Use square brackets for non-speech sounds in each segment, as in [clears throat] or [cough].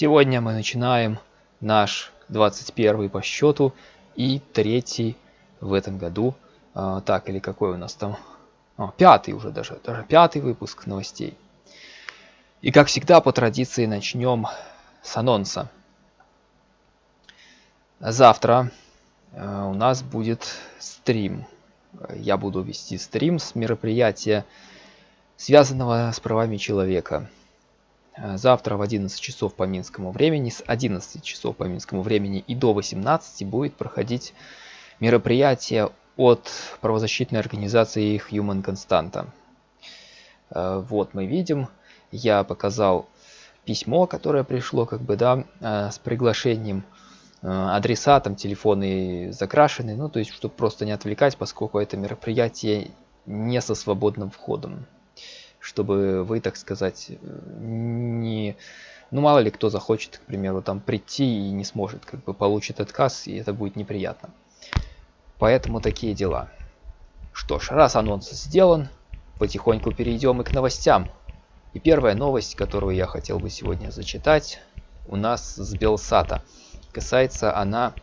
Сегодня мы начинаем наш 21 по счету и третий в этом году. А, так, или какой у нас там? А, пятый уже даже, даже пятый выпуск новостей. И как всегда, по традиции, начнем с анонса. Завтра э, у нас будет стрим. Я буду вести стрим с мероприятия, связанного с правами человека. Э, завтра в 11 часов по минскому времени, с 11 часов по минскому времени и до 18 будет проходить мероприятие от правозащитной организации Human Constanta. Э, вот мы видим, я показал письмо, которое пришло как бы, да, э, с приглашением адреса, там телефоны закрашены, ну то есть, чтобы просто не отвлекать, поскольку это мероприятие не со свободным входом чтобы вы, так сказать, не... Ну, мало ли кто захочет, к примеру, там прийти и не сможет, как бы получит отказ, и это будет неприятно. Поэтому такие дела. Что ж, раз анонс сделан, потихоньку перейдем и к новостям. И первая новость, которую я хотел бы сегодня зачитать, у нас с Белсата. Касается она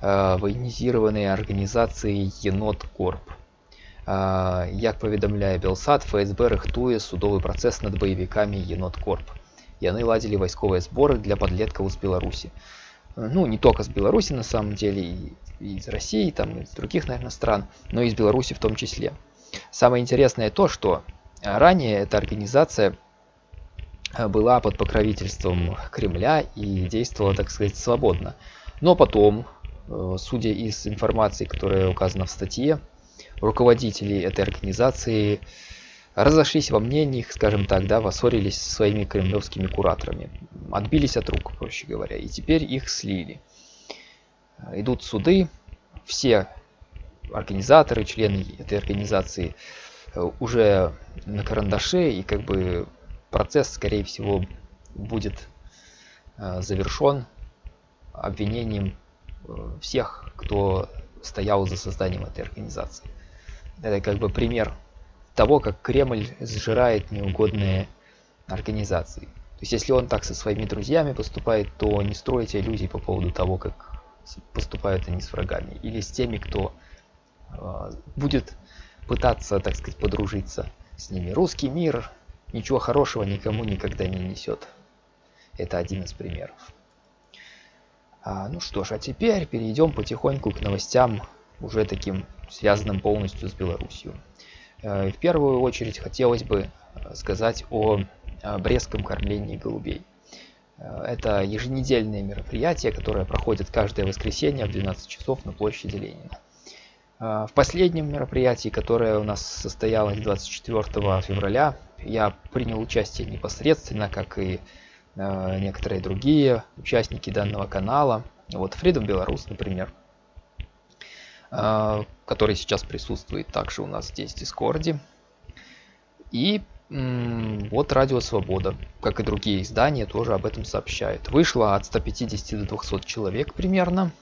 э, военизированной организации Енот Корп. Як паведамляе белсад фсб рыхтуе судовы працэс над баевікамі енот корп яны ладзілі вайсковыя зборы для подлеткаў з беларусі ну не только с беларуси на самом деле и, и из россии там из других наверное стран но и из беларуси в том числе самое интересное то что ранее эта организация была под покровительством кремля и действовала так сказать свободно но потом э, судя из информации которая указана в статье руководители этой организации разошлись во мнениях, скажем так, да, воссорились со своими кремлевскими кураторами, отбились от рук, проще говоря, и теперь их слили. Идут суды, все организаторы, члены этой организации э, уже на карандаше, и как бы процесс, скорее всего, будет э, завершен обвинением э, всех, кто стоял за созданием этой организации. Это как бы пример того, как Кремль сжирает неугодные организации. То есть, если он так со своими друзьями поступает, то не стройте иллюзий по поводу того, как поступают они с врагами. Или с теми, кто э, будет пытаться, так сказать, подружиться с ними. Русский мир ничего хорошего никому никогда не несет. Это один из примеров. А, ну что ж, а теперь перейдем потихоньку к новостям, уже таким связанным полностью с Беларусью. Э, в первую очередь хотелось бы э, сказать о Брестском кормлении голубей. Э, это еженедельное мероприятие, которое проходит каждое воскресенье в 12 часов на площади Ленина. В последнем мероприятии, которое у нас состоялось 24 февраля, я принял участие непосредственно, как и Э, некоторые другие участники данного канала. Вот Freedom Беларусь, например, э, который сейчас присутствует также у нас здесь в Дискорде. И вот Радио Свобода, как и другие издания, тоже об этом сообщают. Вышло от 150 до 200 человек примерно.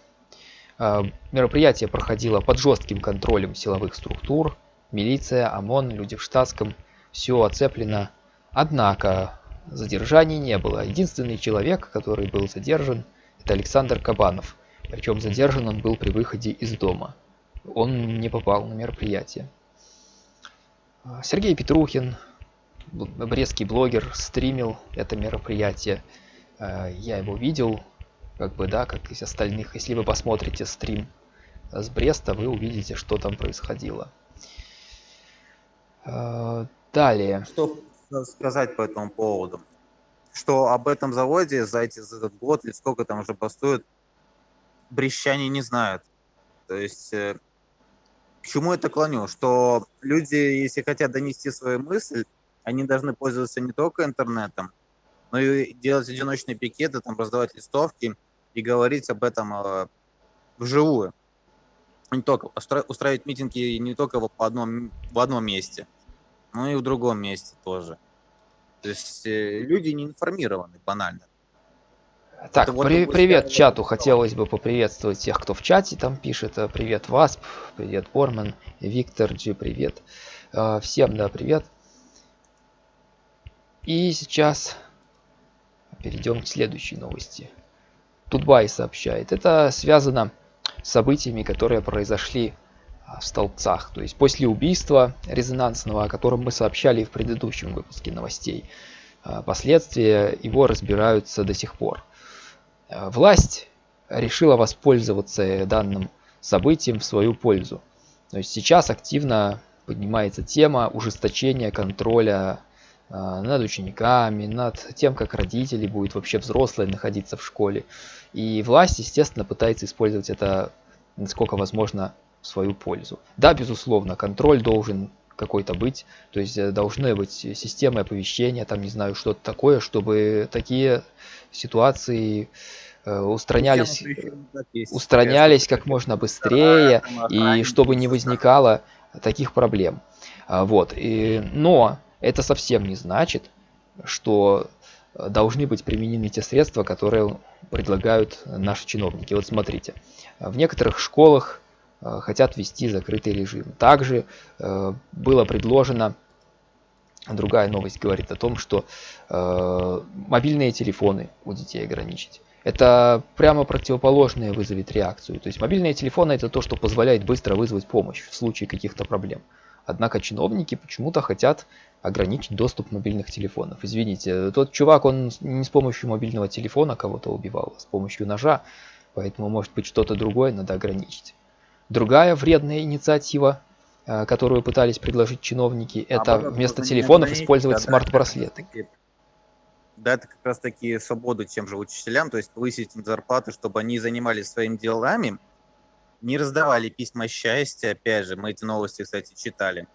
Э, мероприятие проходило под жестким контролем силовых структур. Милиция, ОМОН, люди в штатском. Все оцеплено. Однако Задержаний не было. Единственный человек, который был задержан, это Александр Кабанов. Причем задержан он был при выходе из дома. Он не попал на мероприятие. Сергей Петрухин, брестский блогер, стримил это мероприятие. Я его видел, как бы, да, как из остальных. Если вы посмотрите стрим с Бреста, вы увидите, что там происходило. Далее. Что сказать по этому поводу? Что об этом заводе за, эти, за этот год или сколько там уже постует, брещане не знают. То есть э, к чему это клоню? Что люди, если хотят донести свою мысль, они должны пользоваться не только интернетом, но и делать одиночные пикеты, там, раздавать листовки и говорить об этом э, вживую. Не только устраивать митинги не только в одном, в одном месте – ну и в другом месте тоже. То есть э, люди не информированы банально. Так, Это при, вот привет чату. Хотелось бы поприветствовать тех, кто в чате там пишет. Э, привет Васп, привет Борман, Виктор Джи, привет. Э, всем, да, привет. И сейчас перейдем к следующей новости. Тутбай сообщает. Это связано с событиями, которые произошли а, в столбцах. То есть после убийства резонансного, о котором мы сообщали в предыдущем выпуске новостей. А, последствия его разбираются до сих пор. А, власть решила воспользоваться данным событием в свою пользу. То есть сейчас активно поднимается тема ужесточения контроля над учениками, над тем, как родители будут вообще взрослые находиться в школе. И власть, естественно, пытается использовать это насколько возможно в свою пользу. Да, безусловно, контроль должен какой-то быть, то есть э, должны быть системы оповещения, там, не знаю, что-то такое, чтобы такие ситуации э, устранялись, устранялись как можно быстрее и чтобы не возникало таких проблем. А, вот. И, но это совсем не значит, что должны быть применены те средства, которые предлагают наши чиновники. Вот смотрите, в некоторых школах хотят ввести закрытый режим. Также э, было предложено, другая новость говорит о том, что э, мобильные телефоны у детей ограничить. Это прямо противоположное вызовет реакцию. То есть мобильные телефоны это то, что позволяет быстро вызвать помощь в случае каких-то проблем. Однако чиновники почему-то хотят ограничить доступ мобильных телефонов. Извините, тот чувак, он не с помощью мобильного телефона кого-то убивал, а с помощью ножа. Поэтому, может быть, что-то другое надо ограничить. Другая вредная инициатива, э, которую пытались предложить чиновники, а это вместо телефонов использовать смарт-браслеты. Дать как раз таки свободу тем же учителям, то есть повысить им зарплаты, чтобы они занимались своими делами, не раздавали письма счастья, опять же, мы эти новости, кстати, читали,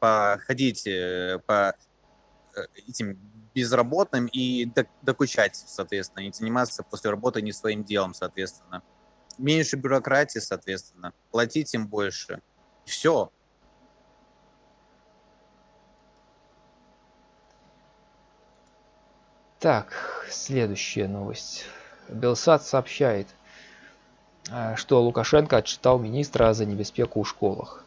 походить э, по э, этим безработным и докучать, соответственно, не заниматься после работы не своим делом, соответственно меньше бюрократии, соответственно, платить им больше. Все. Так, следующая новость. Белсат сообщает, э, что Лукашенко отчитал министра за небеспеку в школах.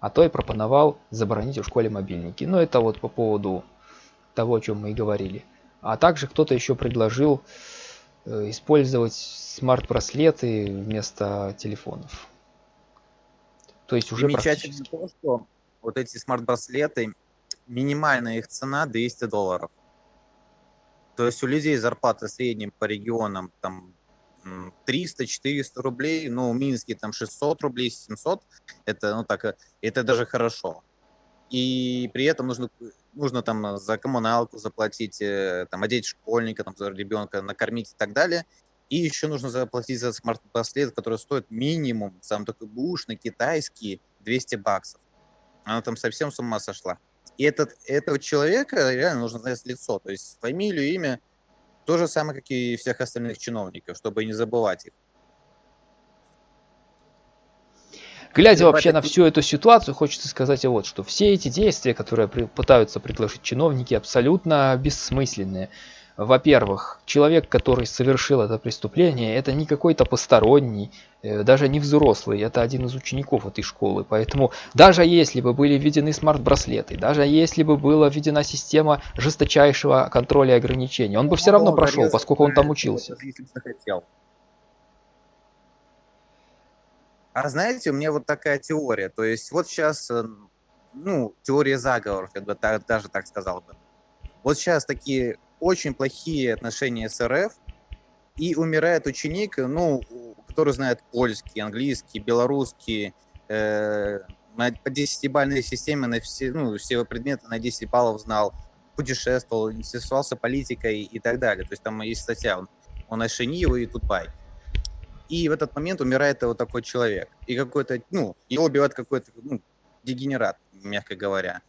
А то и пропоновал заборонить в школе мобильники. Но это вот по поводу того, о чем мы и говорили. А также кто-то еще предложил использовать смарт-браслеты вместо телефонов. То есть уже Замечательно то, что вот эти смарт-браслеты, минимальная их цена 200 долларов. То есть у людей зарплата в среднем по регионам там 300-400 рублей, ну, в Минске там 600 рублей, 700, это, ну, так, это даже хорошо. И при этом нужно нужно там э, за коммуналку заплатить, э, там, одеть школьника, там, за ребенка, накормить и так далее. И еще нужно заплатить за смарт-браслет, который стоит минимум, сам такой бушный, китайский, 200 баксов. Она там совсем с ума сошла. И этот, этого человека реально нужно знать лицо, то есть фамилию, имя, то же самое, как и всех остальных чиновников, чтобы не забывать их. Глядя вообще на всю эту ситуацию, хочется сказать вот, что все эти действия, которые при, пытаются предложить чиновники, абсолютно бессмысленные. Во-первых, человек, который совершил это преступление, это не какой-то посторонний, э, даже не взрослый, это один из учеников этой школы. Поэтому даже если бы были введены смарт-браслеты, даже если бы была введена система жесточайшего контроля и ограничений, он бы все равно прошел, поскольку он там учился. А знаете, у меня вот такая теория. То есть вот сейчас, э, ну, теория заговоров, я бы так, даже так сказал бы. Вот сейчас такие очень плохие отношения с РФ, и умирает ученик, ну, который знает польский, английский, белорусский, э, по 10-бальной системе на все, ну, все предметы на 10 баллов знал, путешествовал, интересовался политикой и так далее. То есть там есть статья, он, он Ашениева и Тутбай. И в этот момент умирает вот такой человек. И какой-то, ну, его убивает какой-то ну, дегенерат, мягко говоря.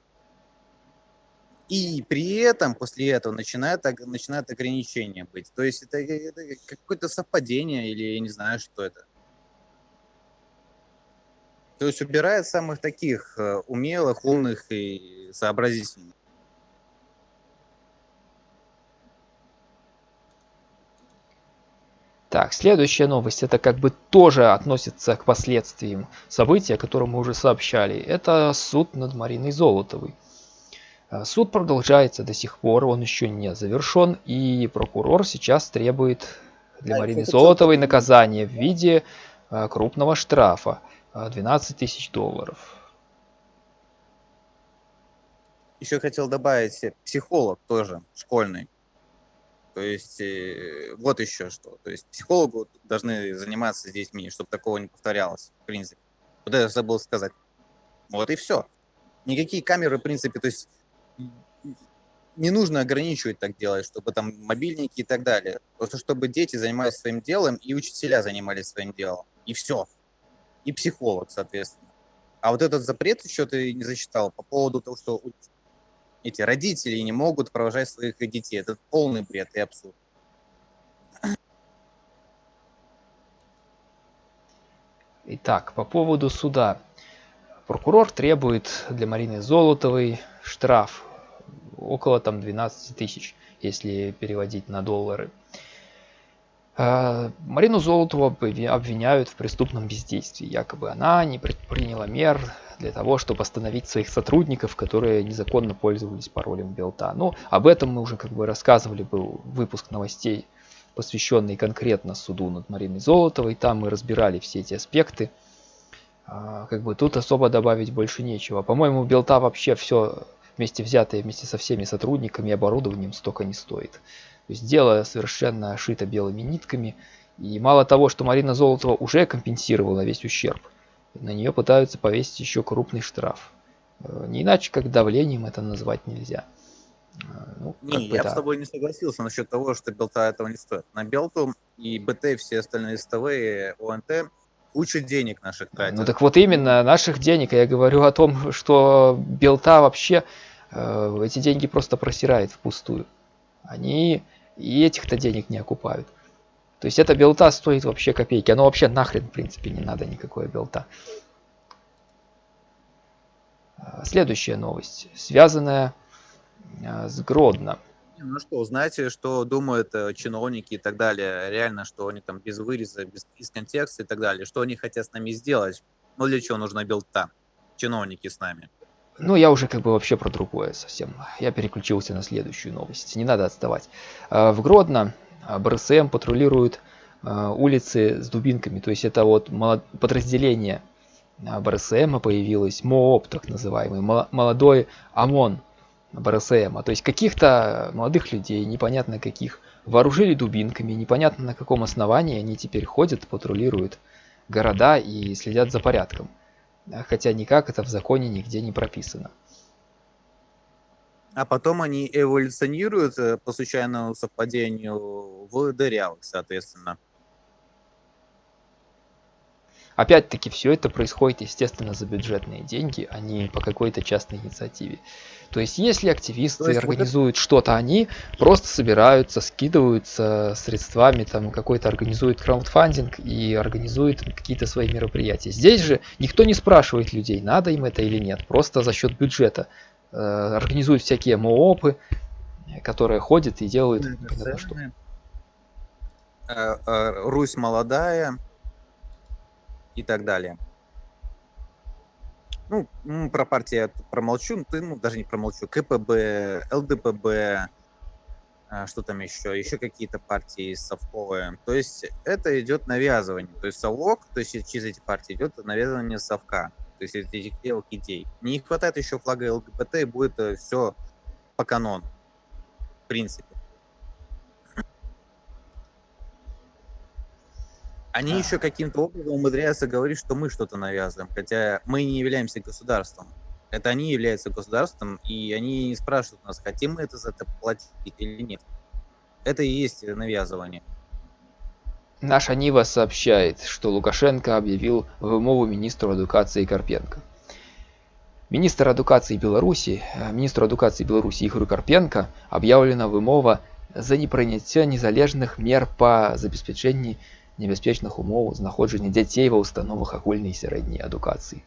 И при этом, после этого, начинает, начинает ограничения быть. То есть это, это какое-то совпадение или я не знаю, что это. То есть убирает самых таких э, умелых, умных и сообразительных. Так, следующая новость, это как бы тоже относится к последствиям события, о котором мы уже сообщали. Это суд над Мариной Золотовой. Э, суд продолжается до сих пор, он еще не завершен, и прокурор сейчас требует для Марины Золотовой наказание в виде э, крупного штрафа 12 тысяч долларов. Еще хотел добавить психолог тоже школьный. То есть э, вот еще что. То есть психологу должны заниматься с детьми, чтобы такого не повторялось, в принципе. Вот это забыл сказать. Вот и все. Никакие камеры, в принципе, то есть не нужно ограничивать так делать, чтобы там мобильники и так далее. Просто чтобы дети занимались своим делом и учителя занимались своим делом. И все. И психолог, соответственно. А вот этот запрет еще ты не зачитал по поводу того, что эти родители не могут провожать своих детей. Это полный бред и абсурд. Итак, по поводу суда. Прокурор требует для Марины Золотовой штраф около там 12 тысяч, если переводить на доллары. А, Марину Золотову обвиняют в преступном бездействии. Якобы она не предприняла мер для того, чтобы остановить своих сотрудников, которые незаконно пользовались паролем Белта. Но об этом мы уже как бы рассказывали, был выпуск новостей, посвященный конкретно суду над Мариной Золотовой. Там мы разбирали все эти аспекты. А, как бы тут особо добавить больше нечего. По-моему, Белта вообще все вместе взятое, вместе со всеми сотрудниками и оборудованием столько не стоит. То есть дело совершенно шито белыми нитками. И мало того, что Марина Золотова уже компенсировала весь ущерб, на нее пытаются повесить еще крупный штраф. Э, не иначе, как давлением это назвать нельзя. Э, ну, не, бы, я да. с тобой не согласился насчет того, что Белта этого не стоит. На Белту и БТ, и все остальные СТВ, ОНТ куча денег наших тратят. Ну так вот именно, наших денег. Я говорю о том, что Белта вообще э, эти деньги просто просирает впустую. Они и этих-то денег не окупают. То есть эта белта стоит вообще копейки. Оно вообще нахрен, в принципе, не надо никакой белта. А, следующая новость, связанная а, с Гродно. Ну что, знаете, что думают э, чиновники и так далее? Реально, что они там без выреза, без, из контекста и так далее. Что они хотят с нами сделать? Ну для чего нужна белта? Чиновники с нами. Ну, я уже как бы вообще про другое совсем. Я переключился на следующую новость. Не надо отставать. А, в Гродно БРСМ патрулирует а, улицы с дубинками. То есть это вот подразделение а, БРСМ появилось, МООП так называемый, молодой ОМОН БРСМ. То есть каких-то молодых людей, непонятно каких, вооружили дубинками, непонятно на каком основании они теперь ходят, патрулируют города и следят за порядком. Хотя никак это в законе нигде не прописано а потом они эволюционируют э, по случайному совпадению в дырявых, соответственно. Опять-таки, все это происходит, естественно, за бюджетные деньги, а не по какой-то частной инициативе. То есть, если активисты есть, организуют вот это... что-то, они просто собираются, скидываются средствами, там какой-то организует краундфандинг и организуют какие-то свои мероприятия. Здесь же никто не спрашивает людей, надо им это или нет, просто за счет бюджета организуют всякие МООПы, которые ходят и делают что. Э, э, Русь молодая и так далее. Ну, про партии я промолчу, ну, ну, даже не промолчу. КПБ, ЛДПБ, что там еще, еще какие-то партии совковые. То есть это идет навязывание. То есть совок, то есть через эти партии идет навязывание совка то есть этих белых идей. Не хватает еще флага ЛГБТ, и будет э, все по канону, в принципе. Они да. еще каким-то образом умудряются говорить, что мы что-то навязываем, хотя мы не являемся государством. Это они являются государством, и они не спрашивают нас, хотим мы это за это платить или нет. Это и есть навязывание. Наша Нива сообщает, что Лукашенко объявил вымову министру адукації Карпенко. Министр адукації Беларуси, э, министру адукації Беларуси Ігорю Карпенко об'явлена вымова за непрыняцце незалежных мер па забеспячэнні небяспечных умоў знаходжання дзяцей ва ўстановах агульнай сярэдняй адукацыі.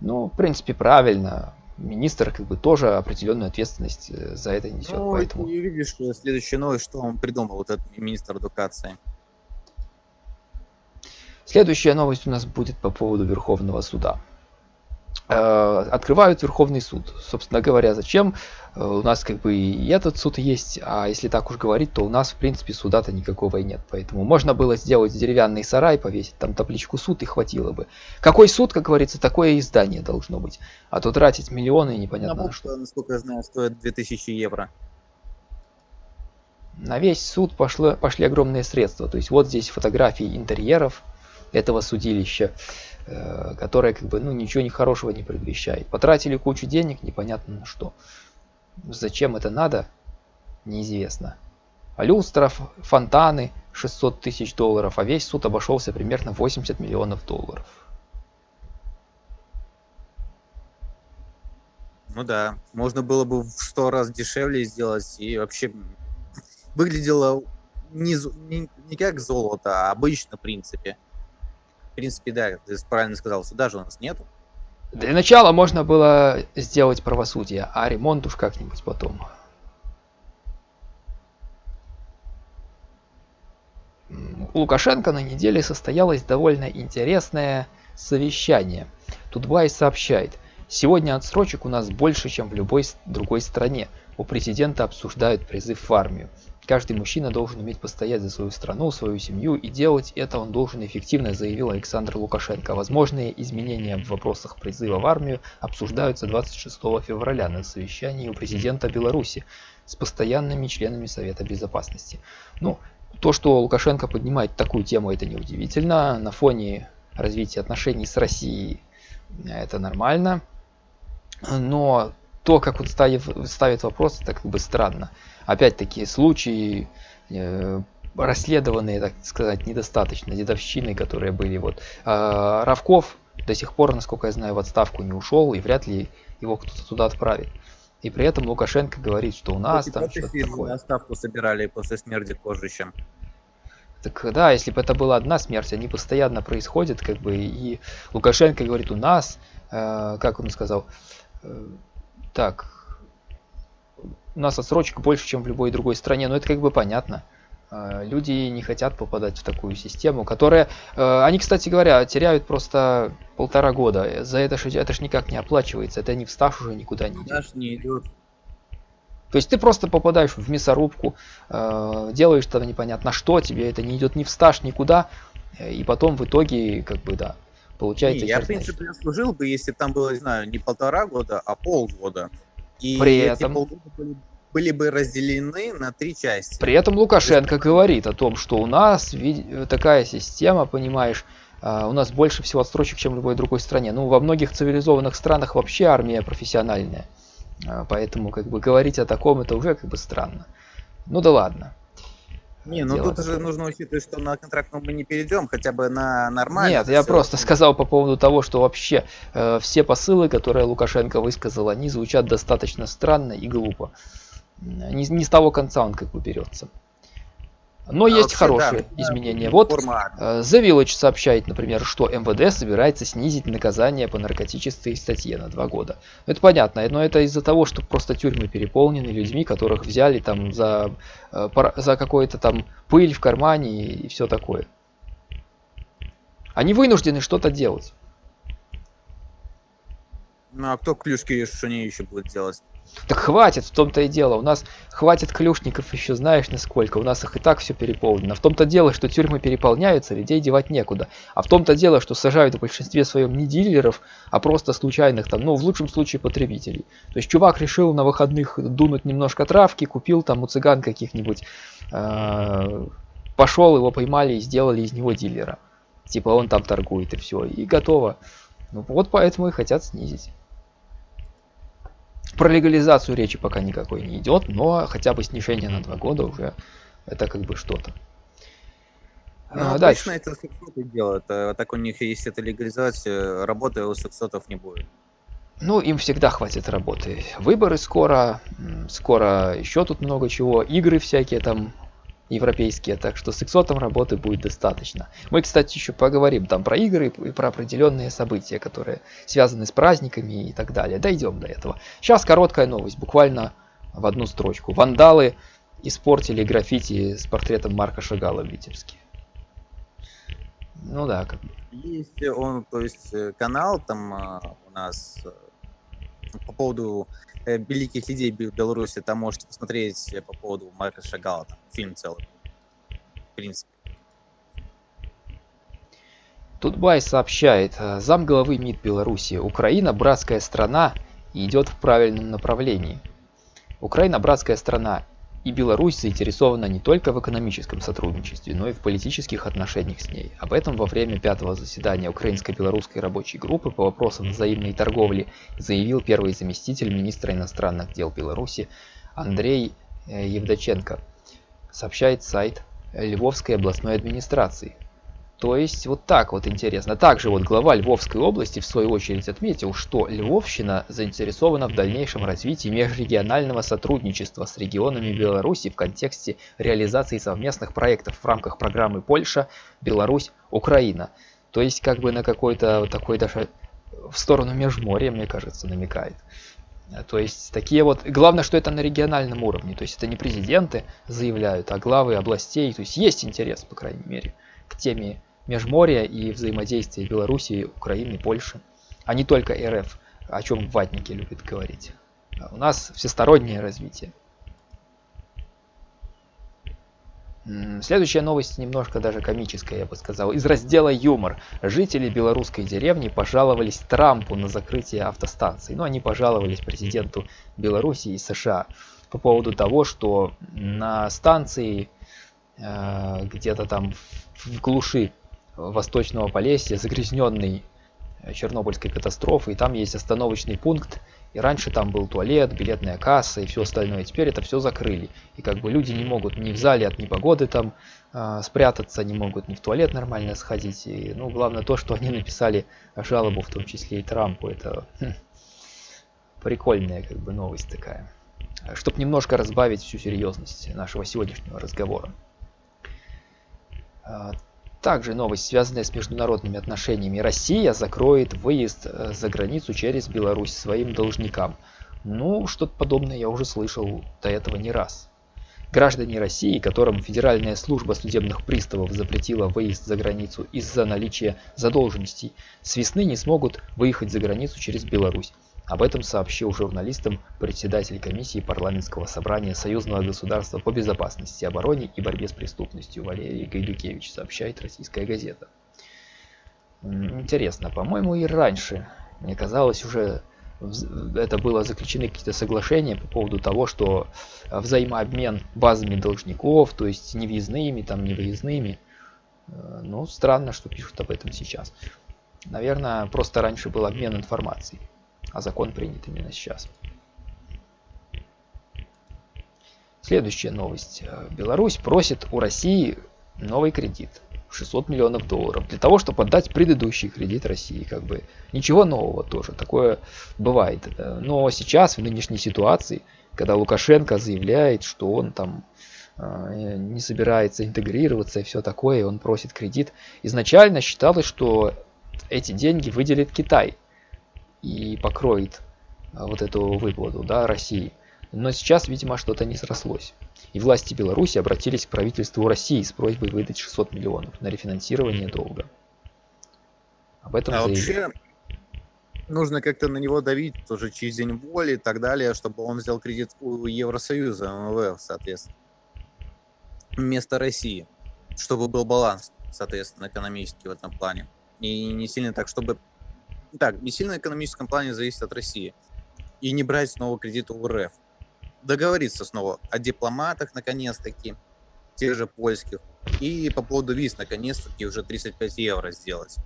Ну, в принципе, правильно министр как бы тоже определенную ответственность э, за это несет. Ну, поэтому... и видишь, следующая новость, что он придумал, вот этот министр эдукации. Следующая новость у нас будет по поводу Верховного суда. Э, открывают Верховный суд. Собственно говоря, зачем? Э, у нас как бы и этот суд есть, а если так уж говорить, то у нас в принципе суда-то никакого и нет. Поэтому можно было сделать деревянный сарай, повесить там табличку суд и хватило бы. Какой суд, как говорится, такое издание должно быть. А то тратить миллионы непонятно на что. Насколько я знаю, стоит 2000 евро. На весь суд пошло, пошли огромные средства. То есть вот здесь фотографии интерьеров этого судилища. Э, которая как бы ну ничего не хорошего не предвещает. Потратили кучу денег, непонятно на что. Зачем это надо, неизвестно. А люстра, фонтаны 600 тысяч долларов, а весь суд обошелся примерно 80 миллионов долларов. Ну да, можно было бы в сто раз дешевле сделать и вообще выглядело не, не, не как золото, а обычно в принципе принципе, да, ты правильно сказал, суда же у нас нету. Для начала можно было сделать правосудие, а ремонт уж как-нибудь потом. У Лукашенко на неделе состоялось довольно интересное совещание. Тутбай сообщает, сегодня отсрочек у нас больше, чем в любой другой стране. У президента обсуждают призыв в армию. Каждый мужчина должен уметь постоять за свою страну, свою семью, и делать это он должен эффективно, заявил Александр Лукашенко. Возможные изменения в вопросах призыва в армию обсуждаются 26 февраля на совещании у президента Беларуси с постоянными членами Совета Безопасности. Ну, то, что Лукашенко поднимает такую тему, это неудивительно. На фоне развития отношений с Россией это нормально. Но то, как он ставит, ставит вопрос, это как бы странно опять-таки случаи э, расследованные, так сказать, недостаточно, дедовщины, которые были. Вот. А Равков до сих пор, насколько я знаю, в отставку не ушел, и вряд ли его кто-то туда отправит. И при этом Лукашенко говорит, что у нас там что-то такое. отставку собирали после смерти Кожича. Так да, если бы это была одна смерть, они постоянно происходят, как бы, и Лукашенко говорит, у нас, э, как он сказал, э, так, у нас отсрочка больше, чем в любой другой стране, но это как бы понятно. А, люди не хотят попадать в такую систему, которая... Э, они, кстати говоря, теряют просто полтора года. За это же это ж никак не оплачивается. Это не в стаж уже никуда не идет. не идет. То есть ты просто попадаешь в мясорубку, э, делаешь там непонятно что, тебе это не идет ни в стаж, никуда, и потом в итоге, как бы, да, получается... Не, я, в принципе, что... служил бы, если там было, не знаю, не полтора года, а полгода. И При этом... были, были бы разделены на три части. При этом Лукашенко есть... говорит о том, что у нас такая система, понимаешь, а, у нас больше всего отстрочек, чем в любой другой стране. Ну, во многих цивилизованных странах вообще армия профессиональная. А, поэтому, как бы, говорить о таком, это уже как бы странно. Ну да ладно. Не, ну тут же нужно учитывать, что на контракт мы не перейдем, хотя бы на нормальный. Нет, я просто сказал по поводу того, что вообще э, все посылы, которые Лукашенко высказал, они звучат достаточно странно и глупо. Не, не с того конца он как бы берется. Но а есть хорошие да, изменения. Вот э, The Village сообщает, например, что МВД собирается снизить наказание по наркотической статье на два года. Ну, это понятно, но это из-за того, что просто тюрьмы переполнены людьми, которых взяли там за, э, за какой-то там пыль в кармане и, и все такое. Они вынуждены что-то делать. Ну а кто клюшки что они еще будут делать? Так хватит, в том-то и дело. У нас хватит клюшников еще знаешь насколько. У нас их и так все переполнено. В том-то дело, что тюрьмы переполняются, людей девать некуда. А в том-то дело, что сажают в большинстве своем не дилеров, а просто случайных там, ну в лучшем случае потребителей. То есть чувак решил на выходных дунуть немножко травки, купил там у цыган каких-нибудь, э, пошел, его поймали и сделали из него дилера. Типа он там торгует и все, и готово. Ну вот поэтому и хотят снизить. Про легализацию речи пока никакой не идет, но хотя бы снижение на два года уже это как бы что-то. Ну, а, дальше. это сексоты делают. А так у них, если это легализация, работы у сексотов не будет. Ну, им всегда хватит работы. Выборы скоро, скоро еще тут много чего. Игры всякие там европейские, так что с иксотом работы будет достаточно. Мы, кстати, еще поговорим там про игры и про определенные события, которые связаны с праздниками и так далее. Дойдем до этого. Сейчас короткая новость, буквально в одну строчку. Вандалы испортили граффити с портретом Марка Шагала в Витебске. Ну да, как Есть он, то есть э, канал там а, у нас э, по поводу э, великих людей Бе- Беларуси, там можете посмотреть э, по поводу Марка Шагала, там фильм целый, в принципе. Тутбай сообщает, э, замглавы МИД Беларуси, Украина братская страна и идет в правильном направлении. Украина братская страна, и Беларусь заинтересована не только в экономическом сотрудничестве, но и в политических отношениях с ней. Об этом во время пятого заседания Украинско-белорусской рабочей группы по вопросам взаимной торговли заявил первый заместитель министра иностранных дел Беларуси Андрей э, Евдоченко, сообщает сайт Львовской областной администрации. То есть вот так вот интересно. Также вот глава Львовской области в свою очередь отметил, что Львовщина заинтересована в дальнейшем развитии межрегионального сотрудничества с регионами Беларуси в контексте реализации совместных проектов в рамках программы Польша, Беларусь, Украина. То есть как бы на какой-то вот такой даже в сторону Межморья, мне кажется, намекает. То есть такие вот... Главное, что это на региональном уровне. То есть это не президенты заявляют, а главы областей. То есть есть интерес, по крайней мере, к теме Межморья и взаимодействия Белоруссии, Украины, Польши, а не только РФ, о чем ватники любят говорить. А у нас всестороннее развитие. Следующая новость немножко даже комическая, я бы сказал. Из раздела «Юмор». Жители белорусской деревни пожаловались Трампу на закрытие автостанций. Ну, они пожаловались президенту Беларуси и США по поводу того, что на станции э, где-то там в глуши Восточного Полесья, загрязненный э, Чернобыльской катастрофой. Там есть остановочный пункт. И раньше там был туалет, билетная касса и все остальное. Теперь это все закрыли. И как бы люди не могут ни в зале от непогоды там э, спрятаться, не могут ни в туалет нормально сходить. И, ну, главное то, что они написали жалобу, в том числе и Трампу. Это хм, прикольная как бы новость такая. Чтобы немножко разбавить всю серьезность нашего сегодняшнего разговора. Также новость, связанная с международными отношениями. Россия закроет выезд э, за границу через Беларусь своим должникам. Ну, что-то подобное я уже слышал до этого не раз. Граждане России, которым Федеральная служба судебных приставов запретила выезд за границу из-за наличия задолженностей, с весны не смогут выехать за границу через Беларусь. Об этом сообщил журналистам председатель комиссии парламентского собрания Союзного государства по безопасности, обороне и борьбе с преступностью Валерий Гайдукевич, сообщает российская газета. Интересно, по-моему и раньше, мне казалось уже это было заключены какие-то соглашения по поводу того, что взаимообмен базами должников, то есть не въездными, там не выездными. Э, ну, странно, что пишут об этом сейчас. Наверное, просто раньше был обмен информацией а закон принят именно сейчас. Следующая новость. Беларусь просит у России новый кредит. 600 миллионов долларов. Для того, чтобы отдать предыдущий кредит России. Как бы ничего нового тоже. Такое бывает. Но сейчас, в нынешней ситуации, когда Лукашенко заявляет, что он там э, не собирается интегрироваться и все такое, он просит кредит. Изначально считалось, что эти деньги выделит Китай и покроет а, вот эту выплату да, России. Но сейчас, видимо, что-то не срослось. И власти Беларуси обратились к правительству России с просьбой выдать 600 миллионов на рефинансирование долга. Об этом а заявили. вообще нужно как-то на него давить тоже через день воли и так далее, чтобы он взял кредит у Евросоюза, МВФ, соответственно, вместо России, чтобы был баланс, соответственно, экономический в этом плане. И не сильно так, чтобы так, не сильно в экономическом плане зависит от России. И не брать снова кредит у РФ. Договориться снова о дипломатах, наконец-таки, тех же польских. И по поводу виз, наконец-таки, уже 35 евро сделать.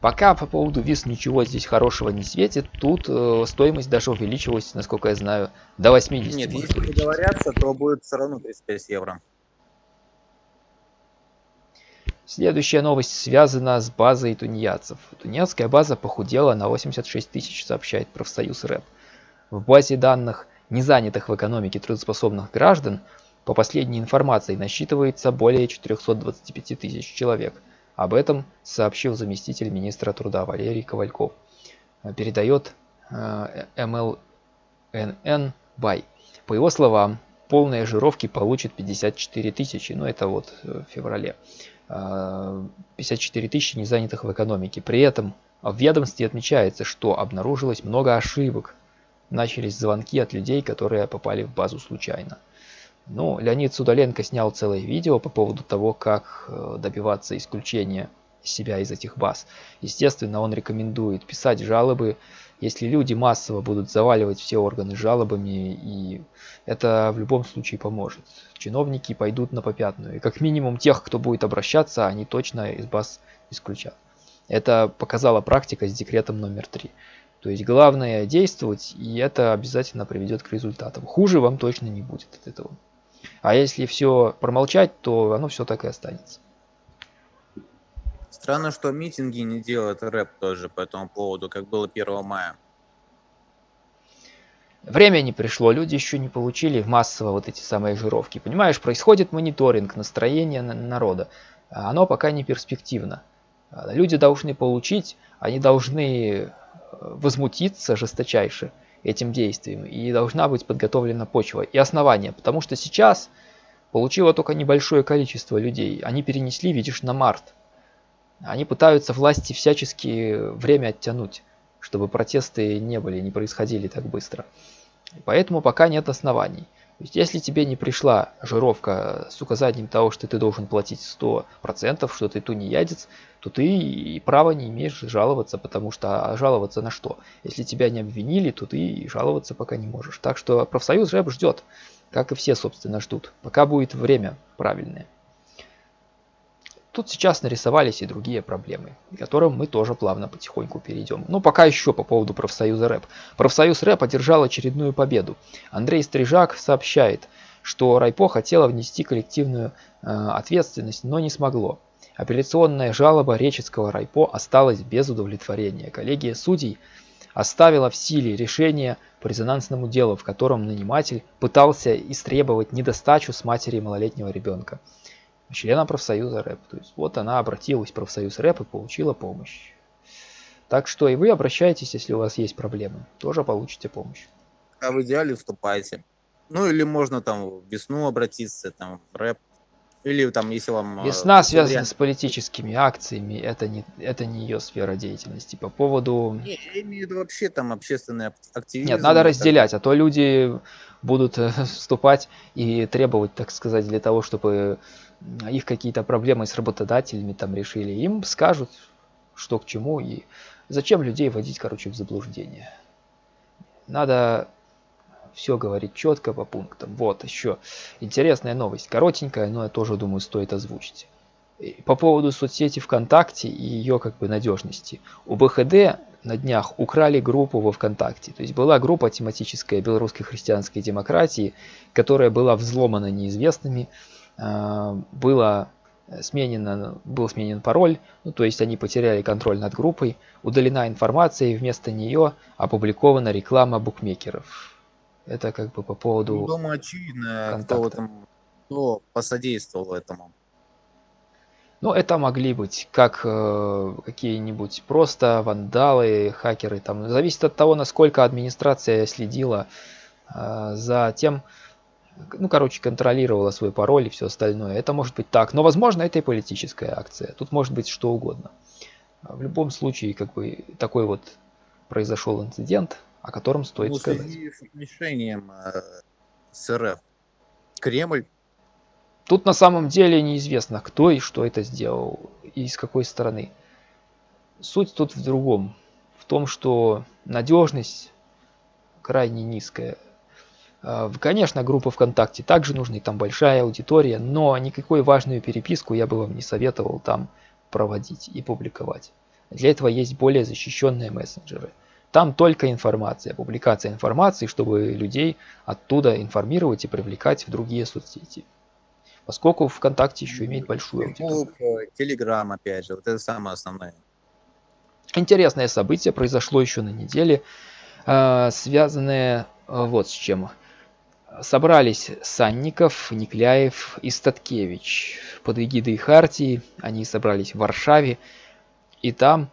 Пока по поводу виз ничего здесь хорошего не светит, тут э, стоимость даже увеличилась, насколько я знаю, до 80. Нет, если договорятся, то будет все равно 35 евро. Следующая новость связана с базой тунеядцев. Тунеядская база похудела на 86 тысяч, сообщает профсоюз РЭП. В базе данных незанятых в экономике трудоспособных граждан по последней информации насчитывается более 425 тысяч человек. Об этом сообщил заместитель министра труда Валерий Ковальков. Передает э, МЛНН Бай. По его словам, полные жировки получат 54 тысячи. Ну, это вот в феврале. 54 тысячи незанятых в экономике. При этом в ведомстве отмечается, что обнаружилось много ошибок. Начались звонки от людей, которые попали в базу случайно. Ну, Леонид Судоленко снял целое видео по поводу того, как э, добиваться исключения себя из этих баз. Естественно, он рекомендует писать жалобы, если люди массово будут заваливать все органы жалобами, и это в любом случае поможет. Чиновники пойдут на попятную, и как минимум тех, кто будет обращаться, они точно из баз исключат. Это показала практика с декретом номер три. То есть главное действовать, и это обязательно приведет к результатам. Хуже вам точно не будет от этого. А если все промолчать, то оно все так и останется. Странно, что митинги не делают рэп тоже по этому поводу, как было 1 мая. Время не пришло, люди еще не получили массово вот эти самые жировки. Понимаешь, происходит мониторинг настроения народа. Оно пока не перспективно. Люди должны получить, они должны э, возмутиться жесточайше этим действием. И должна быть подготовлена почва и основание. Потому что сейчас получило только небольшое количество людей. Они перенесли, видишь, на март. Они пытаются власти всячески время оттянуть, чтобы протесты не были, не происходили так быстро. Поэтому пока нет оснований. То есть, если тебе не пришла жировка с указанием того, что ты должен платить 100%, что ты тунеядец, то ты и права не имеешь жаловаться, потому что а жаловаться на что? Если тебя не обвинили, то ты жаловаться пока не можешь. Так что профсоюз ЖЭБ ждет, как и все, собственно, ждут, пока будет время правильное. Тут сейчас нарисовались и другие проблемы, к которым мы тоже плавно потихоньку перейдем. Но пока еще по поводу профсоюза рэп. Профсоюз рэп одержал очередную победу. Андрей Стрижак сообщает, что Райпо хотела внести коллективную э, ответственность, но не смогло. Апелляционная жалоба Реческого Райпо осталась без удовлетворения. Коллегия судей оставила в силе решение по резонансному делу, в котором наниматель пытался истребовать недостачу с матери малолетнего ребенка члена профсоюза рэп. То есть вот она обратилась в профсоюз рэп и получила помощь. Так что и вы обращайтесь, если у вас есть проблемы, тоже получите помощь. А в идеале вступайте. Ну или можно там в весну обратиться, там в рэп. Или там, если вам... Э, Весна связана с политическими акциями, это не, это не ее сфера деятельности. По поводу... Не, я имею в виду вообще там общественные активизм. Нет, надо разделять, а то люди будут э, вступать и требовать, так сказать, для того, чтобы их какие-то проблемы с работодателями там решили, им скажут, что к чему и зачем людей вводить, короче, в заблуждение. Надо все говорить четко по пунктам. Вот еще интересная новость, коротенькая, но я тоже думаю стоит озвучить. По поводу соцсети ВКонтакте и ее как бы надежности. У БХД на днях украли группу во ВКонтакте. То есть была группа тематическая белорусской христианской демократии, которая была взломана неизвестными, было сменено, был сменен пароль, ну, то есть они потеряли контроль над группой, удалена информация и вместо нее опубликована реклама букмекеров. Это как бы по поводу ну, Думаю, очевидно, кто, этом, кто посодействовал этому. Ну, это могли быть как э, какие-нибудь просто вандалы, хакеры. Там зависит от того, насколько администрация следила э, за тем, ну, короче, контролировала свой пароль и все остальное. Это может быть так, но, возможно, это и политическая акция. Тут может быть что угодно. А в любом случае, как бы, такой вот произошел инцидент, о котором стоит ну, сказать. с решением э, СРФ Кремль. Тут на самом деле неизвестно, кто и что это сделал, и с какой стороны. Суть тут в другом. В том, что надежность крайне низкая. А, конечно, группа ВКонтакте также нужны, там большая аудитория, но никакой важную переписку я бы вам не советовал там проводить и публиковать. Для этого есть более защищенные мессенджеры. Там только информация, публикация информации, чтобы людей оттуда информировать и привлекать в другие соцсети. Поскольку ВКонтакте еще имеет большую аудиторию. Телеграм, опять же, вот это самое основное. Интересное событие произошло еще на неделе, а, связанное вот с чем собрались Санников, Никляев и Статкевич. Под эгидой Хартии они собрались в Варшаве, и там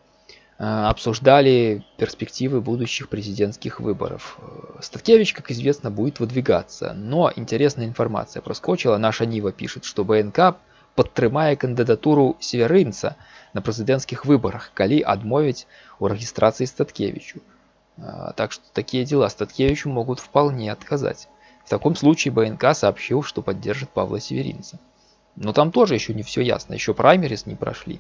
обсуждали перспективы будущих президентских выборов. Статкевич, как известно, будет выдвигаться, но интересная информация проскочила. Наша Нива пишет, что БНК падтрымае кандидатуру северынца на президентских выборах, калі адмовіць у регистрации Статкевичу. Так что такие дела Статкевичу могут вполне отказать. В таком случае БНК сообщил, что поддержит Павла Северинца. Но там тоже еще не все ясно, еще праймерис не прошли.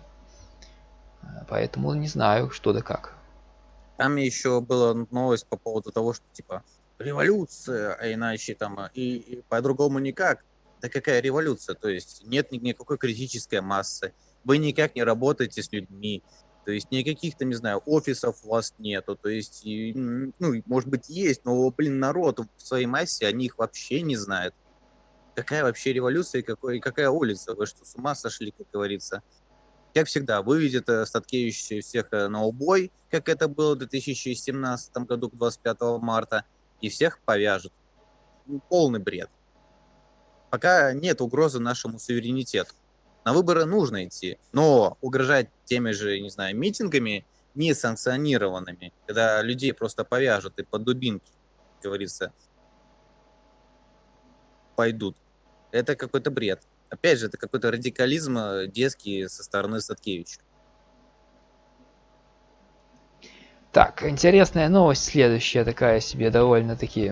Поэтому не знаю, что да как. Там еще была новость по поводу того, что типа революция, а иначе там и, и по-другому никак. Да какая революция? То есть нет никакой критической массы. Вы никак не работаете с людьми. То есть никаких там, не знаю, офисов у вас нету. То есть, ну, может быть, есть, но, блин, народ в своей массе, они их вообще не знают. Какая вообще революция и какой, какая улица? Вы что, с ума сошли, как говорится? Как всегда, выведет э, Статкевич всех э, на убой, как это было в 2017 году, 25 марта, и всех повяжут. Ну, полный бред. Пока нет угрозы нашему суверенитету. На выборы нужно идти, но угрожать теми же, не знаю, митингами несанкционированными, когда людей просто повяжут и под дубинки, как говорится, пойдут. Это какой-то бред. Опять же, это какой-то радикализм э, детский со стороны Садкевича. Так, интересная новость следующая, такая себе довольно-таки,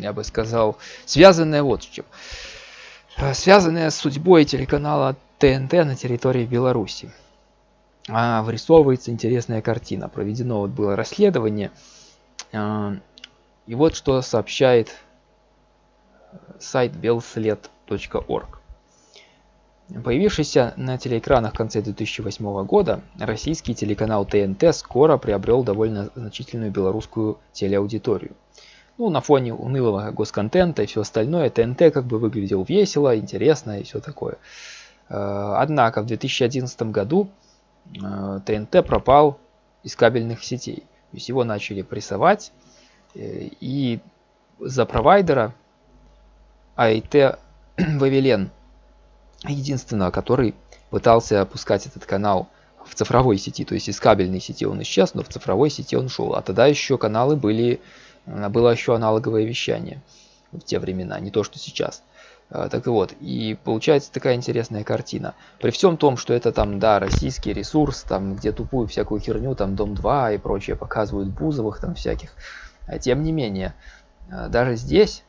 я бы сказал, связанная вот с чем. Э, связанная с судьбой телеканала ТНТ на территории Беларуси. А, вырисовывается интересная картина. Проведено вот было расследование. А, и вот что сообщает сайт белслед.орг. Появившийся на телеэкранах в конце 2008 года, российский телеканал ТНТ скоро приобрел довольно значительную белорусскую телеаудиторию. Ну, на фоне унылого госконтента и все остальное, ТНТ как бы выглядел весело, интересно и все такое. Э, однако в 2011 году э, ТНТ пропал из кабельных сетей. То есть его начали прессовать, э, и за провайдера АИТ [clears throat] Вавилен, единственного, который пытался опускать этот канал в цифровой сети, то есть из кабельной сети он исчез, но в цифровой сети он шел. А тогда еще каналы были, э, было еще аналоговое вещание в те времена, не то что сейчас. Э, так вот, и получается такая интересная картина. При всем том, что это там, да, российский ресурс, там, где тупую всякую херню, там, Дом-2 и прочее показывают Бузовых там всяких, а тем не менее, э, даже здесь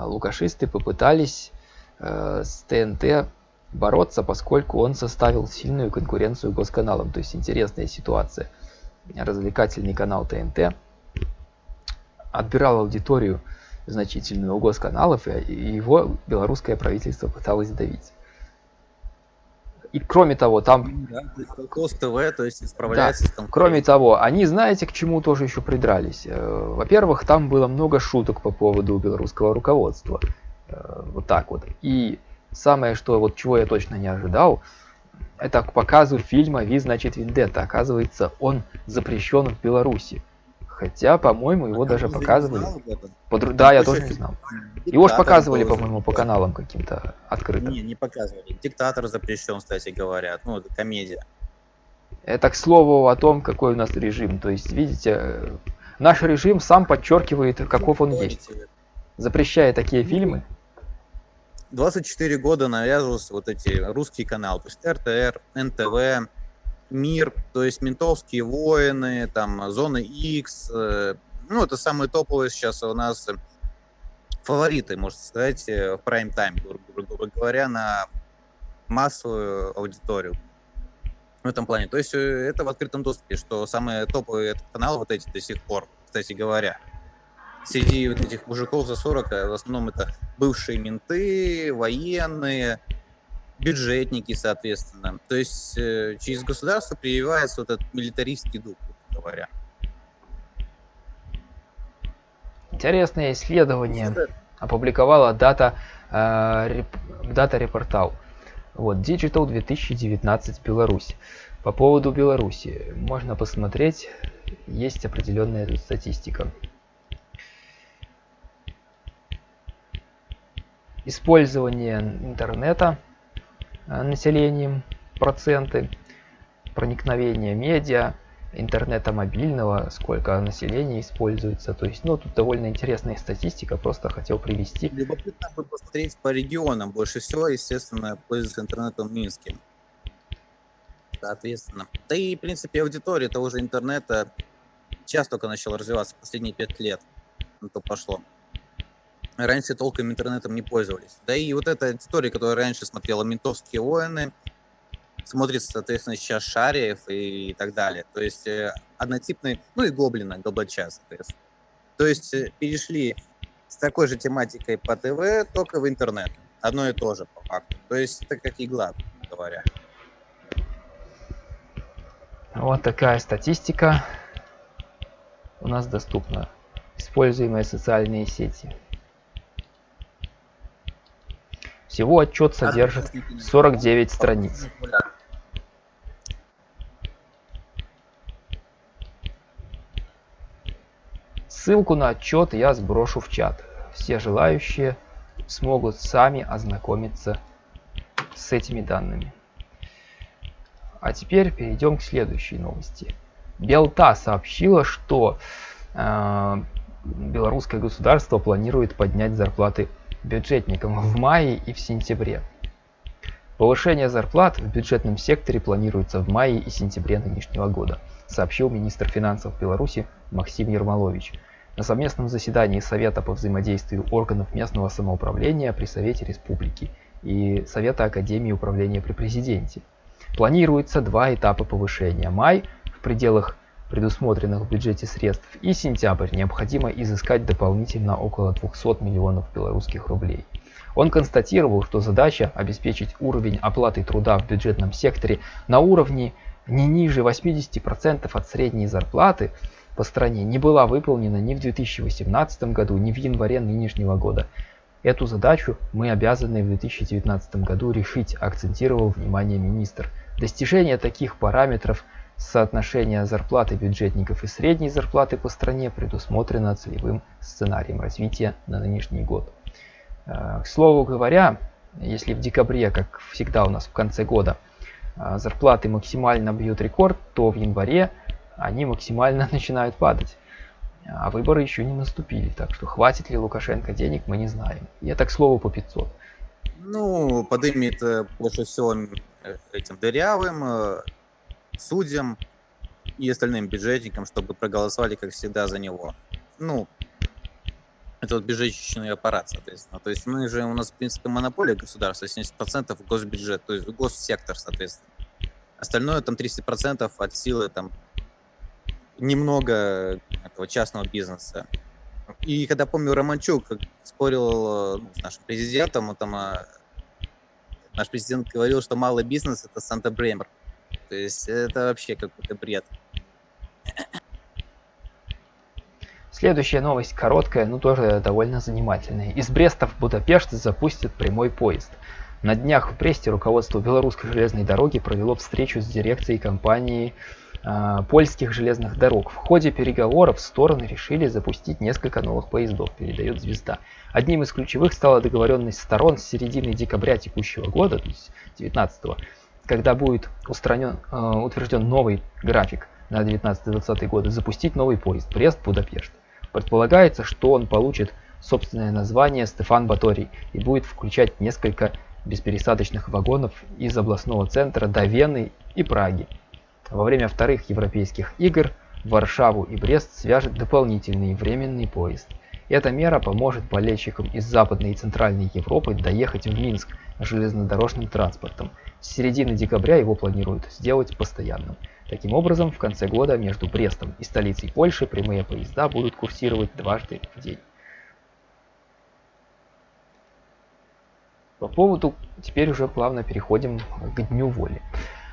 лукашисты попытались э, с ТНТ бороться, поскольку он составил сильную конкуренцию госканалам. То есть интересная ситуация. Развлекательный канал ТНТ отбирал аудиторию значительную у госканалов, и его белорусское правительство пыталось давить. И кроме того, там... Да, ТВ, то есть справляется да, с Кроме того, они, знаете, к чему тоже еще придрались? Э, во-первых, там было много шуток по поводу белорусского руководства. Э, вот так вот. И самое, что вот чего я точно не ожидал, это к показу фильма «Ви, значит, Вендетта». Оказывается, он запрещен в Беларуси. Хотя, по-моему, его а даже показывали. Под... Да, я тоже не знал. Его же показывали, по-моему, по каналам каким-то открытым. Не, не показывали. Диктатор запрещен, кстати, говорят. Ну, это комедия. Это к слову о том, какой у нас режим. То есть, видите, наш режим сам подчеркивает, каков он есть. Запрещая такие фильмы. 24 года навязывался вот эти русские каналы, то есть РТР, НТВ, Мир, то есть ментовские войны, там Зоны X, э, ну это самые топовые сейчас у нас фавориты, можно сказать, э, в прайм-тайм, грубо говоря, на массовую аудиторию в этом плане. То есть э, это в открытом доступе, что самые топовые каналы вот эти до сих пор, кстати говоря. Среди вот этих мужиков за 40 в основном это бывшие менты, военные, бюджетники, соответственно. То есть э, через государство прививается вот этот милитаристский дух, говоря. Интересное исследование опубликовала дата, э, реп, дата репортал. Вот, Digital 2019 Беларусь. По поводу Беларуси можно посмотреть, есть определенная статистика. Использование интернета населением проценты. проникновения медиа, интернета мобильного, сколько населения используется. То есть, ну, тут довольно интересная статистика, просто хотел привести. Любопытно бы посмотреть по регионам. Больше всего, естественно, пользуются интернетом в Минске. Соответственно. Да и, в принципе, аудитория того же интернета сейчас только начала развиваться, последние пять лет. На то пошло. Раньше толком интернетом не пользовались. Да и вот эта аудитория, которая раньше смотрела «Ментовские войны», смотрит, соответственно, сейчас Шариев и так далее. То есть э, однотипный, ну и Гоблина, Гоблача, соответственно. То есть э, перешли с такой же тематикой по ТВ, только в интернет. Одно и то же, по факту. То есть это как игла, говоря. Вот такая статистика у нас доступна. Используемые социальные сети. Всего отчет содержит 49 страниц. Ссылку на отчет я сброшу в чат. Все желающие смогут сами ознакомиться с этими данными. А теперь перейдем к следующей новости. Белта сообщила, что э, белорусское государство планирует поднять зарплаты бюджетникам в мае и в сентябре. Повышение зарплат в бюджетном секторе планируется в мае и сентябре нынешнего года, сообщил министр финансов Беларуси Максим Ермолович на совместном заседании Совета по взаимодействию органов местного самоуправления при Совете Республики и Совета Академии управления при Президенте. Планируется два этапа повышения. Май в пределах предусмотренных в бюджете средств и сентябрь необходимо изыскать дополнительно около 200 миллионов белорусских рублей. Он констатировал, что задача обеспечить уровень оплаты труда в бюджетном секторе на уровне не ниже 80% от средней зарплаты по стране не была выполнена ни в 2018 году, ни в январе нынешнего года. Эту задачу мы обязаны в 2019 году решить, акцентировал внимание министр. Достижение таких параметров соотношения зарплаты бюджетников и средней зарплаты по стране предусмотрено целевым сценарием развития на нынешний год. Э, к слову говоря, если в декабре, как всегда у нас в конце года, э, зарплаты максимально бьют рекорд, то в январе они максимально [laughs] начинают падать. А выборы еще не наступили, так что хватит ли Лукашенко денег, мы не знаем. И это, к слову, по 500. Ну, подымет больше всего этим дырявым, э, судьям и остальным бюджетникам, чтобы проголосовали, как всегда, за него. Ну, это вот бюджетный аппарат, соответственно. То есть мы же, у нас, в принципе, монополия государства, 70% госбюджет, то есть госсектор, соответственно. Остальное там 30% от силы там немного этого частного бизнеса. И когда помню, Романчук спорил ну, с нашим президентом, он там, а, наш президент говорил, что малый бизнес это Санта-Бремер. То есть это вообще какой-то бред. Следующая новость короткая, но тоже довольно занимательная. Из Бреста в Будапешт запустят прямой поезд. На днях в Бресте руководство Белорусской железной дороги провело встречу с дирекцией компании э, польских железных дорог. В ходе переговоров стороны решили запустить несколько новых поездов, передает «Звезда». Одним из ключевых стала договоренность сторон с середины декабря текущего года, то есть 19 когда будет устранен, э, утвержден новый график на 19-20 годы, запустить новый поезд Брест-Будапешт. Предполагается, что он получит собственное название Стефан Баторий и будет включать несколько беспересадочных вагонов из областного центра до Вены и Праги. Во время вторых европейских игр Варшаву и Брест свяжет дополнительный временный поезд. Эта мера поможет болельщикам из Западной и Центральной Европы доехать в Минск железнодорожным транспортом. С середины декабря его планируют сделать постоянным. Таким образом, в конце года между Брестом и столицей Польши прямые поезда будут курсировать дважды в день. По поводу, теперь уже плавно переходим к Дню воли.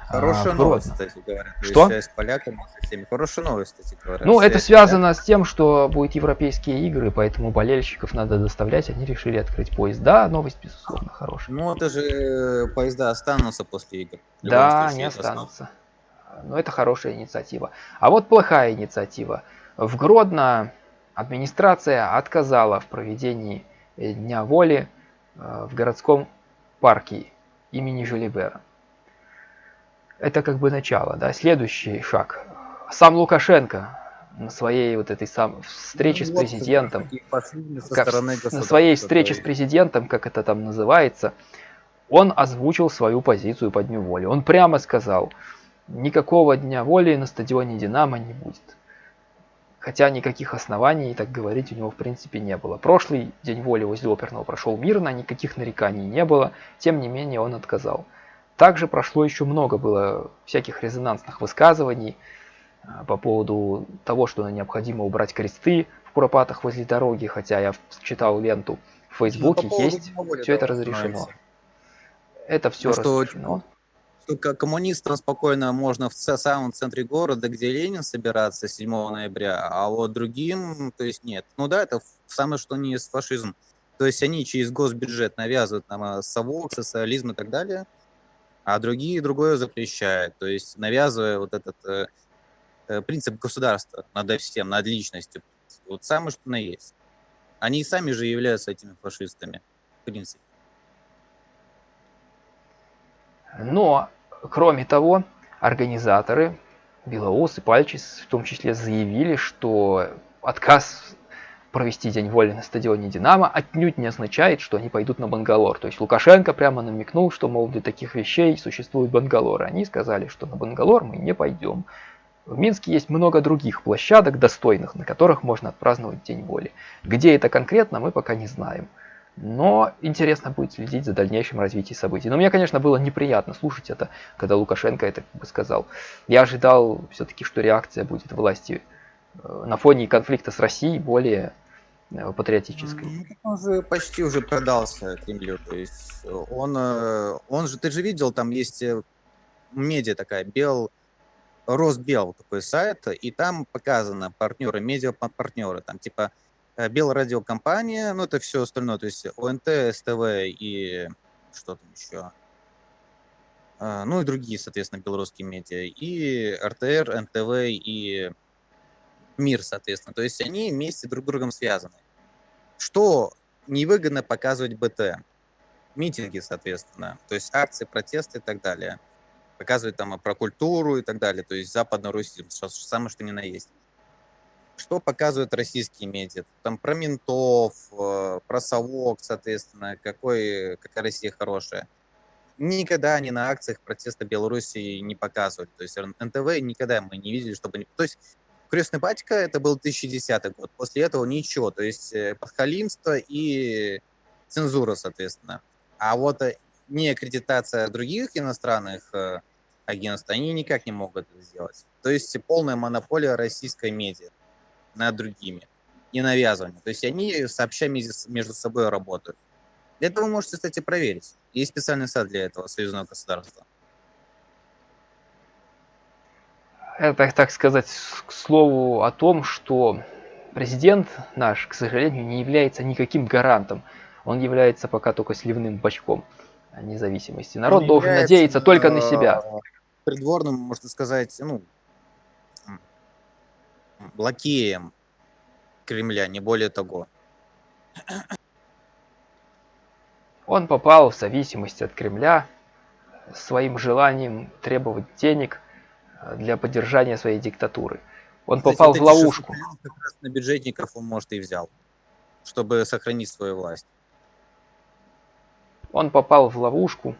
Хорошая а, новость, кстати говоря. Что? С поляками, со всеми. Хорошая новость, кстати говоря. Ну, это связано с тем, что будут европейские игры, поэтому болельщиков надо доставлять. Они решили открыть поезд. Да, новость, безусловно, хорошая. Ну, это же э, поезда останутся после игр. Да, они останутся. Но это хорошая инициатива. А вот плохая инициатива. В Гродно администрация отказала в проведении Дня воли э, в городском парке имени Жюлибера. Это как бы начало, да. Следующий шаг. Сам Лукашенко на своей вот этой сам встрече ну, с президентом, как, на своей встрече с президентом, как это там называется, он озвучил свою позицию по Дню воли. Он прямо сказал, никакого Дня воли на стадионе Динамо не будет. Хотя никаких оснований так говорить у него в принципе не было. Прошлый День воли возле оперного прошел мирно, никаких нареканий не было, тем не менее он отказал. Также прошло еще много было всяких резонансных высказываний а, по поводу того, что необходимо убрать кресты в Куропатах возле дороги, хотя я читал ленту в ну, Фейсбуке, ну, есть, все это разрешено. Это все ну, разрешено. Что, что коммунистам спокойно можно в самом центре города, где Ленин собираться 7 ноября, а вот другим, то есть нет. Ну да, это самое что не есть фашизм. То есть они через госбюджет навязывают нам а, совок, социализм и так далее, а другие другое запрещают. То есть навязывая вот этот э, э, принцип государства над всем, над личностью. Вот самое что на есть. Они сами же являются этими фашистами, в принципе. Но, кроме того, организаторы, Белоус и Пальчис в том числе заявили, что отказ провести День воли на стадионе «Динамо» отнюдь не означает, что они пойдут на Бангалор. То есть Лукашенко прямо намекнул, что, мол, для таких вещей существует Бангалор. Они сказали, что на Бангалор мы не пойдем. В Минске есть много других площадок достойных, на которых можно отпраздновать День воли. Где это конкретно, мы пока не знаем. Но интересно будет следить за дальнейшим развитием событий. Но мне, конечно, было неприятно слушать это, когда Лукашенко это как бы сказал. Я ожидал все-таки, что реакция будет власти на фоне конфликта с Россией более э, патриотической. Ну, он же почти уже продался Кремлю. То есть он, э, он же, ты же видел, там есть медиа такая, Бел, Росбел такой сайт, и там показано партнеры, медиа-партнеры, там типа Э, Белрадиокомпания, ну это все остальное, то есть ОНТ, СТВ и что там еще, ну и другие, соответственно, белорусские медиа, и РТР, НТВ и МИР, соответственно. То есть они вместе друг с другом связаны. Что невыгодно показывать БТ? Митинги, соответственно, то есть акции, протесты и так далее. Показывать там про культуру и так далее, то есть западно-русизм, самое что ни на есть что показывают российские медиа? Там про ментов, э, про совок, соответственно, какой, какая Россия хорошая. Никогда они на акциях протеста Беларуси не показывали. То есть НТВ никогда мы не видели, чтобы... То есть «Крестный батька» это был 2010 год. После этого ничего. То есть э, подхалимство и цензура, соответственно. А вот э, не аккредитация других иностранных агентств, они никак не могут это сделать. То есть полная монополия российской медиа над другими, не навязывание. То есть они сообща между собой работают. Это вы можете, кстати, проверить. Есть специальный сайт для этого, союзного государства. Это, так сказать, к слову о том, что президент наш, к сожалению, не является никаким гарантом. Он является пока только сливным бачком независимости. Народ Он должен надеяться только на себя. Придворным, можно сказать, ну, лакеем Кремля, не более того. Он попал в зависимость от Кремля своим желанием требовать денег э, для поддержания своей диктатуры. Он Кстати, попал в ловушку. На бюджетников он, может, и взял, чтобы сохранить свою власть. Он попал в ловушку.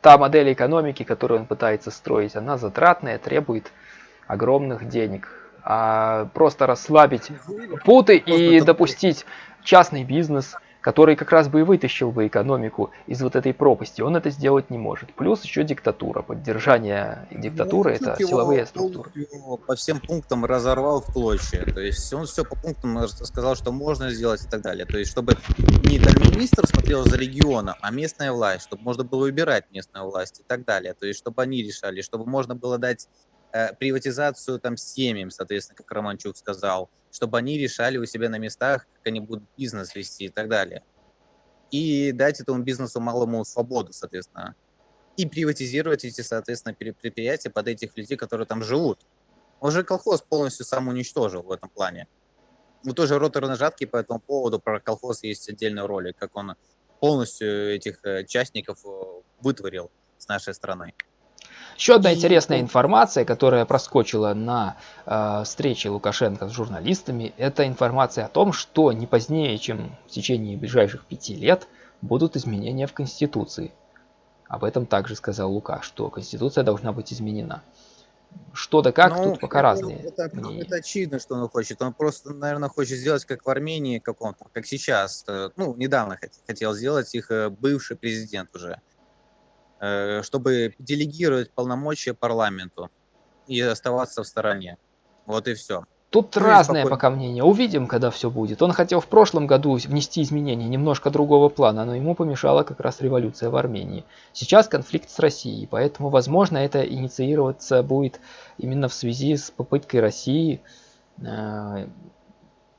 Та модель экономики, которую он пытается строить, она затратная, требует огромных денег а просто расслабить путы и допустить частный бизнес, который как раз бы и вытащил бы экономику из вот этой пропасти. Он это сделать не может. Плюс еще диктатура. Поддержание диктатуры ну, это силовые структуры. По всем пунктам разорвал в клочья. То есть он все по пунктам сказал, что можно сделать и так далее. То есть чтобы не министр смотрел за регионом, а местная власть, чтобы можно было выбирать местную власть и так далее. То есть чтобы они решали, чтобы можно было дать Э, приватизацию там семьям, соответственно, как Романчук сказал, чтобы они решали у себя на местах, как они будут бизнес вести и так далее. И дать этому бизнесу малому свободу, соответственно. И приватизировать эти, соответственно, предприятия под этих людей, которые там живут. Уже колхоз полностью сам уничтожил в этом плане. Ну, тоже роторы жатки по этому поводу, про колхоз есть отдельный ролик, как он полностью этих э, частников э, вытворил с нашей страны. Еще одна интересная информация, которая проскочила на э, встрече Лукашенко с журналистами, это информация о том, что не позднее, чем в течение ближайших пяти лет, будут изменения в Конституции. Об этом также сказал Лука, что Конституция должна быть изменена. Что да как, ну, тут пока это, разные это, это очевидно, что он хочет. Он просто, наверное, хочет сделать как в Армении каком-то, как сейчас. Э, ну, недавно хотел сделать их э, бывший президент уже. Э, чтобы делегировать полномочия парламенту и оставаться в стороне. Вот и все. Тут ну, разное пока мнение. Увидим, когда все будет. Он хотел в прошлом году внести изменения немножко другого плана, но ему помешала как раз революция в Армении. Сейчас конфликт с Россией, поэтому, возможно, это инициироваться будет именно в связи с попыткой России э,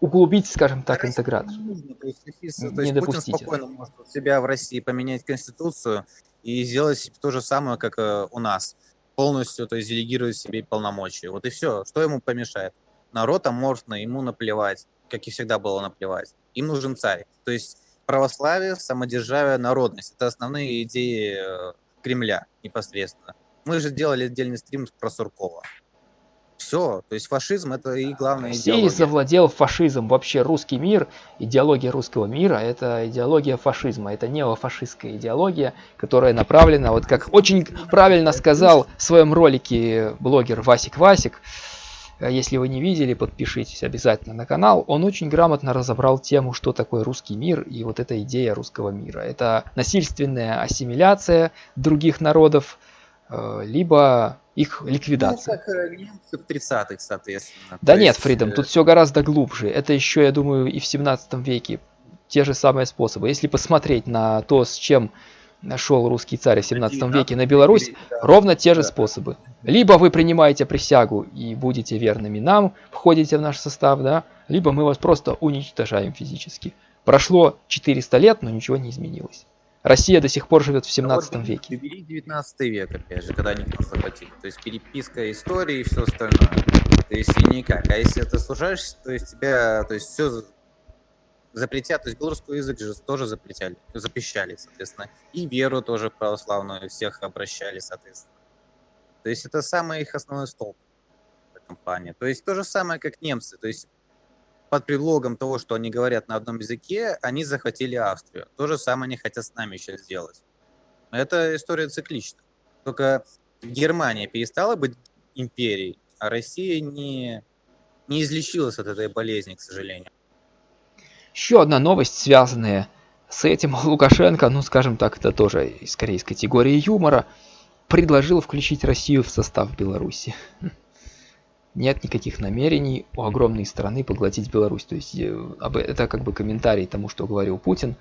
углубить, скажем так, интеграцию. Не, нужно, то есть, то есть Путин спокойно может себя в России поменять конституцию и сделать то же самое, как э, у нас. Полностью, то есть делегировать себе полномочия. Вот и все. Что ему помешает? народ аморфный, ему наплевать, как и всегда было наплевать. Им нужен царь. То есть православие, самодержавие, народность. Это основные идеи э, Кремля непосредственно. Мы же делали отдельный стрим про Суркова. Все, то есть фашизм это и главная Россия идеология. завладел фашизм. Вообще русский мир, идеология русского мира, это идеология фашизма. Это неофашистская идеология, которая направлена, вот как очень правильно сказал в своем ролике блогер Васик Васик, Э, если вы не видели, подпишитесь обязательно на канал. Он очень грамотно разобрал тему, что такое русский мир и вот эта идея русского мира. Это насильственная ассимиляция других народов, э, либо их ликвидация. Ну, как э, немцы в 30-х, соответственно. Да То нет, есть... Фридом, тут все гораздо глубже. Это еще, я думаю, и в 17 веке те же самые способы. Если посмотреть на то, с чем нашел русский царь в 17 веке на Беларусь, ровно те же способы. Либо вы принимаете присягу и будете верными нам, входите в наш состав, да, либо мы вас просто уничтожаем физически. Прошло 400 лет, но ничего не изменилось. Россия до сих пор живет в 17 вот, веке. Бери 19 век, опять же, когда они нас захватили. То есть переписка истории и все остальное. То есть и никак. А если ты служаешься, то есть тебя, то есть все запретят, то есть белорусский язык же тоже запретяли, запрещали, соответственно, и веру тоже православную всех обращали, соответственно. То есть это самый их основной столб в этом плане. То есть то же самое, как немцы, то есть под предлогом того, что они говорят на одном языке, они захватили Австрию. То же самое они хотят с нами сейчас сделать. Это история циклична. Только Германия перестала быть империей, а Россия не, не излечилась от этой болезни, к сожалению. Еще одна новость, связанная с этим. [laughs] Лукашенко, ну скажем так, это тоже из категории юмора, предложил включить Россию в состав Беларуси. [laughs] Нет никаких намерений у огромной страны поглотить Беларусь. То есть э, это как бы комментарий тому, что говорил Путин.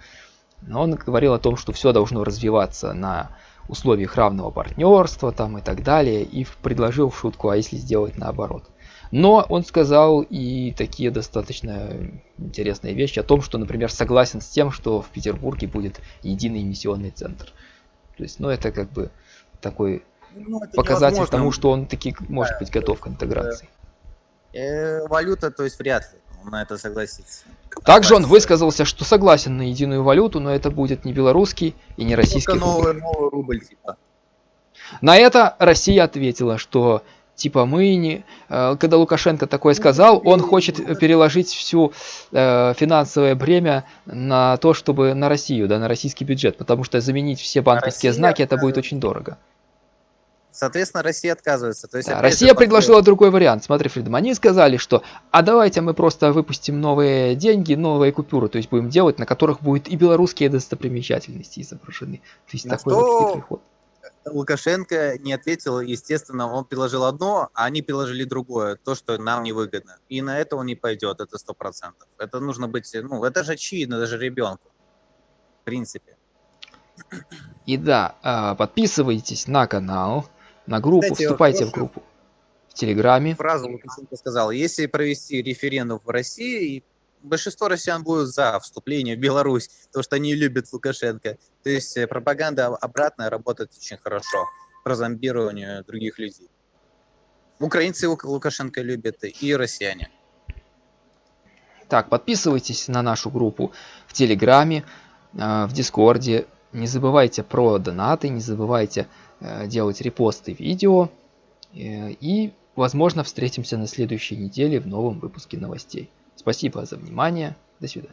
Но он говорил о том, что все должно развиваться на условиях равного партнерства там и так далее. И предложил в шутку, а если сделать наоборот. Но он сказал и такие достаточно интересные вещи о том, что, например, согласен с тем, что в Петербурге будет единый эмиссионный центр. То есть, ну, это как бы такой ну, показатель тому, что он таки может быть готов к интеграции. Э, валюта, то есть вряд ли он на это согласится. Также он высказался, что согласен на единую валюту, но это будет не белорусский и не российский рубль. Новый, новый рубль типа. На это Россия ответила, что типа мы не... Э, когда Лукашенко такое сказал, он хочет переложить всю э, финансовое бремя на то, чтобы на Россию, да, на российский бюджет, потому что заменить все банковские Россия, знаки это будет очень дорого. Соответственно, Россия отказывается. То есть, да, Россия предложила другой вариант. Смотри, Фридом, они сказали, что а давайте мы просто выпустим новые деньги, новые купюры, то есть будем делать, на которых будет и белорусские достопримечательности изображены. То есть на такой что... вот хитрый ход. Лукашенко не ответил, естественно, он предложил одно, а они предложили другое, то, что нам невыгодно. И на это он не пойдет, это сто процентов. Это нужно быть, ну, это же очевидно даже ребенку, в принципе. И да, а, подписывайтесь на канал, на группу, Кстати, вступайте в группу в Телеграме. Фразу Лукашенко сказал, если провести референдум в России, большинство россиян будут за вступление в Беларусь, потому что они любят Лукашенко. То есть э, пропаганда обратная работает очень хорошо про зомбирование других людей. Украинцы Лукашенко любят и россияне. Так, подписывайтесь на нашу группу в Телеграме, э, в Дискорде. Не забывайте про донаты, не забывайте делать репосты видео. Э, и, возможно, встретимся на следующей неделе в новом выпуске новостей. Спасибо за внимание. До свидания.